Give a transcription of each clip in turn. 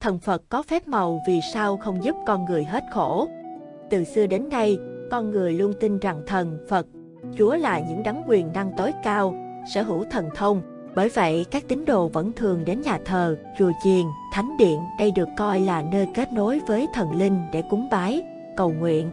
thần Phật có phép màu vì sao không giúp con người hết khổ. Từ xưa đến nay, con người luôn tin rằng thần, Phật, Chúa là những đấng quyền năng tối cao, sở hữu thần thông. Bởi vậy, các tín đồ vẫn thường đến nhà thờ, chùa chiền, thánh điện. Đây được coi là nơi kết nối với thần linh để cúng bái, cầu nguyện.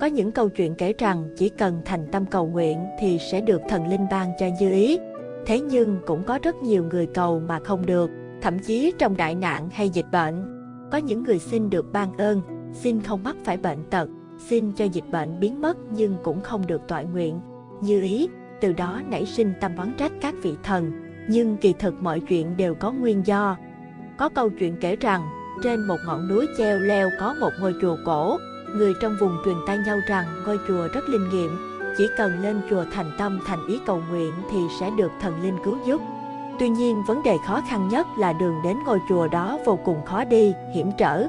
Có những câu chuyện kể rằng chỉ cần thành tâm cầu nguyện thì sẽ được thần linh ban cho như ý. Thế nhưng cũng có rất nhiều người cầu mà không được, thậm chí trong đại nạn hay dịch bệnh. Có những người xin được ban ơn, xin không mắc phải bệnh tật, xin cho dịch bệnh biến mất nhưng cũng không được tọa nguyện. Như ý, từ đó nảy sinh tâm oán trách các vị thần. Nhưng kỳ thực mọi chuyện đều có nguyên do. Có câu chuyện kể rằng, trên một ngọn núi treo leo có một ngôi chùa cổ. Người trong vùng truyền tai nhau rằng ngôi chùa rất linh nghiệm, chỉ cần lên chùa thành tâm thành ý cầu nguyện thì sẽ được thần linh cứu giúp. Tuy nhiên, vấn đề khó khăn nhất là đường đến ngôi chùa đó vô cùng khó đi, hiểm trở.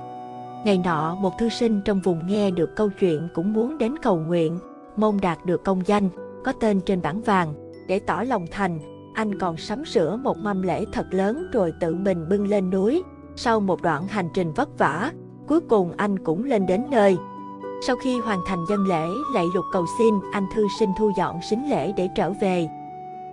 Ngày nọ, một thư sinh trong vùng nghe được câu chuyện cũng muốn đến cầu nguyện, mong đạt được công danh, có tên trên bảng vàng. Để tỏ lòng thành, anh còn sắm sửa một mâm lễ thật lớn rồi tự mình bưng lên núi. Sau một đoạn hành trình vất vả, cuối cùng anh cũng lên đến nơi. Sau khi hoàn thành dân lễ, lạy lục cầu xin, anh thư sinh thu dọn sính lễ để trở về.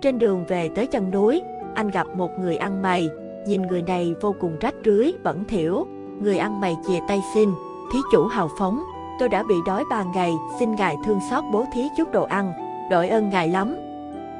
Trên đường về tới chân núi, anh gặp một người ăn mày. Nhìn người này vô cùng rách rưới, bẩn thỉu. Người ăn mày chìa tay xin, thí chủ hào phóng. Tôi đã bị đói ba ngày, xin ngài thương xót bố thí chút đồ ăn, đội ơn ngài lắm.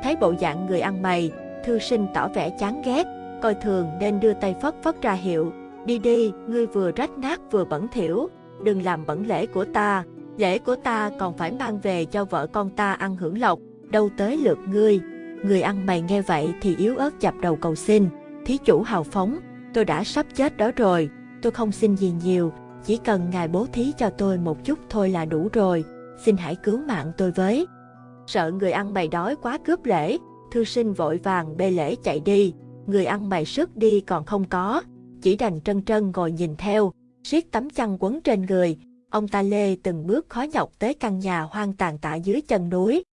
Thấy bộ dạng người ăn mày, thư sinh tỏ vẻ chán ghét, coi thường nên đưa tay phất phất ra hiệu. Đi đi, ngươi vừa rách nát vừa bẩn thỉu, đừng làm bẩn lễ của ta. Lễ của ta còn phải mang về cho vợ con ta ăn hưởng lộc, đâu tới lượt ngươi. Người ăn mày nghe vậy thì yếu ớt chập đầu cầu xin. Thí chủ hào phóng, tôi đã sắp chết đó rồi, tôi không xin gì nhiều, chỉ cần ngài bố thí cho tôi một chút thôi là đủ rồi, xin hãy cứu mạng tôi với. Sợ người ăn mày đói quá cướp lễ, thư sinh vội vàng bê lễ chạy đi, người ăn mày sức đi còn không có, chỉ đành trân trân ngồi nhìn theo, siết tấm chăn quấn trên người, ông ta lê từng bước khó nhọc tới căn nhà hoang tàn tạ dưới chân núi.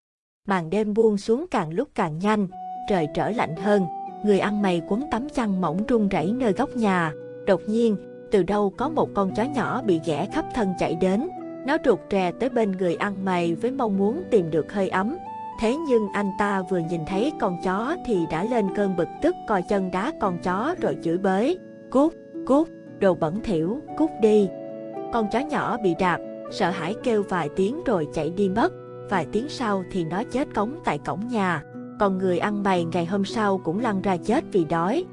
Màn đêm buông xuống càng lúc càng nhanh, trời trở lạnh hơn, người ăn mày quấn tấm chăn mỏng run rẩy nơi góc nhà. Đột nhiên, từ đâu có một con chó nhỏ bị ghẻ khắp thân chạy đến. Nó rụt rè tới bên người ăn mày với mong muốn tìm được hơi ấm. Thế nhưng anh ta vừa nhìn thấy con chó thì đã lên cơn bực tức coi chân đá con chó rồi chửi bới. Cút, cút, đồ bẩn thỉu, cút đi. Con chó nhỏ bị đạp, sợ hãi kêu vài tiếng rồi chạy đi mất. Vài tiếng sau thì nó chết cống tại cổng nhà. Còn người ăn mày ngày hôm sau cũng lăn ra chết vì đói.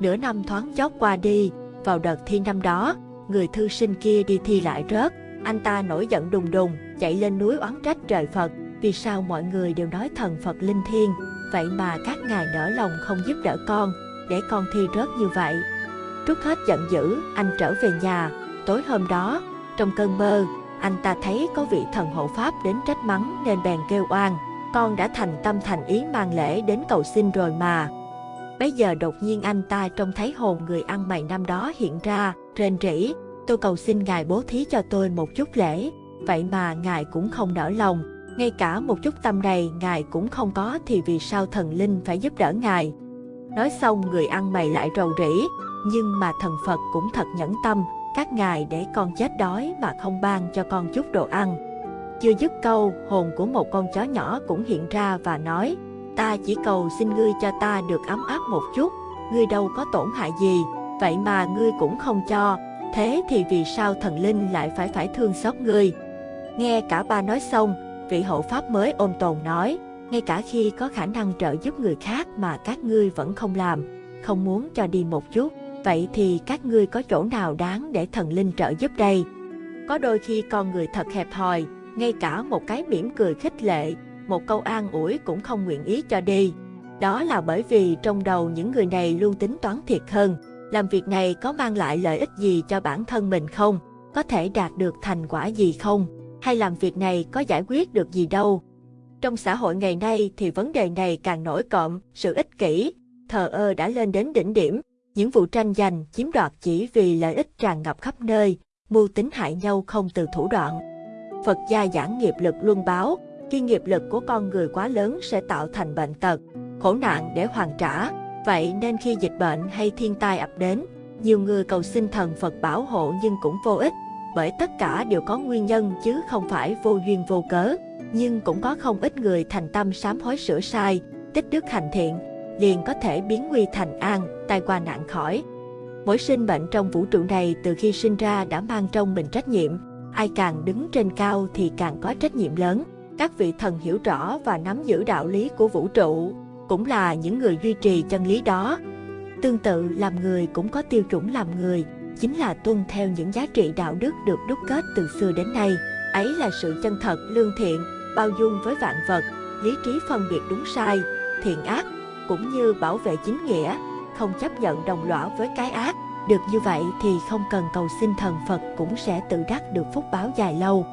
Nửa năm thoáng chốc qua đi, vào đợt thi năm đó, người thư sinh kia đi thi lại rớt. Anh ta nổi giận đùng đùng, chạy lên núi oán trách trời Phật. Vì sao mọi người đều nói thần Phật linh thiêng, vậy mà các ngài nở lòng không giúp đỡ con, để con thi rớt như vậy. Trút hết giận dữ, anh trở về nhà. Tối hôm đó, trong cơn mơ, anh ta thấy có vị thần hộ pháp đến trách mắng nên bèn kêu oan. Con đã thành tâm thành ý mang lễ đến cầu xin rồi mà. Bây giờ đột nhiên anh ta trông thấy hồn người ăn mày năm đó hiện ra, rên rỉ. Tôi cầu xin ngài bố thí cho tôi một chút lễ, vậy mà ngài cũng không nở lòng. Ngay cả một chút tâm này ngài cũng không có thì vì sao thần linh phải giúp đỡ ngài. Nói xong người ăn mày lại rầu rĩ, nhưng mà thần Phật cũng thật nhẫn tâm, các ngài để con chết đói mà không ban cho con chút đồ ăn. Chưa dứt câu, hồn của một con chó nhỏ cũng hiện ra và nói, ta chỉ cầu xin ngươi cho ta được ấm áp một chút, ngươi đâu có tổn hại gì, vậy mà ngươi cũng không cho, thế thì vì sao thần linh lại phải phải thương xót ngươi? Nghe cả ba nói xong, vị hộ pháp mới ôm tồn nói, ngay cả khi có khả năng trợ giúp người khác mà các ngươi vẫn không làm, không muốn cho đi một chút, vậy thì các ngươi có chỗ nào đáng để thần linh trợ giúp đây? Có đôi khi con người thật hẹp hòi, ngay cả một cái mỉm cười khích lệ, một câu an ủi cũng không nguyện ý cho đi. Đó là bởi vì trong đầu những người này luôn tính toán thiệt hơn, làm việc này có mang lại lợi ích gì cho bản thân mình không, có thể đạt được thành quả gì không, hay làm việc này có giải quyết được gì đâu. Trong xã hội ngày nay thì vấn đề này càng nổi cộm, sự ích kỷ, thờ ơ đã lên đến đỉnh điểm, những vụ tranh giành, chiếm đoạt chỉ vì lợi ích tràn ngập khắp nơi, mưu tính hại nhau không từ thủ đoạn. Phật gia giảng nghiệp lực luân báo, khi nghiệp lực của con người quá lớn sẽ tạo thành bệnh tật, khổ nạn để hoàn trả. Vậy nên khi dịch bệnh hay thiên tai ập đến, Nhiều người cầu xin thần Phật bảo hộ nhưng cũng vô ích, bởi tất cả đều có nguyên nhân chứ không phải vô duyên vô cớ. Nhưng cũng có không ít người thành tâm sám hối sửa sai, tích đức hành thiện, liền có thể biến nguy thành an, tai qua nạn khỏi. Mỗi sinh mệnh trong vũ trụ này từ khi sinh ra đã mang trong mình trách nhiệm, ai càng đứng trên cao thì càng có trách nhiệm lớn. Các vị thần hiểu rõ và nắm giữ đạo lý của vũ trụ, cũng là những người duy trì chân lý đó. Tương tự làm người cũng có tiêu chuẩn làm người, chính là tuân theo những giá trị đạo đức được đúc kết từ xưa đến nay. Ấy là sự chân thật, lương thiện, bao dung với vạn vật, lý trí phân biệt đúng sai, thiện ác, cũng như bảo vệ chính nghĩa, không chấp nhận đồng lõa với cái ác. Được như vậy thì không cần cầu xin thần Phật cũng sẽ tự đắc được phúc báo dài lâu.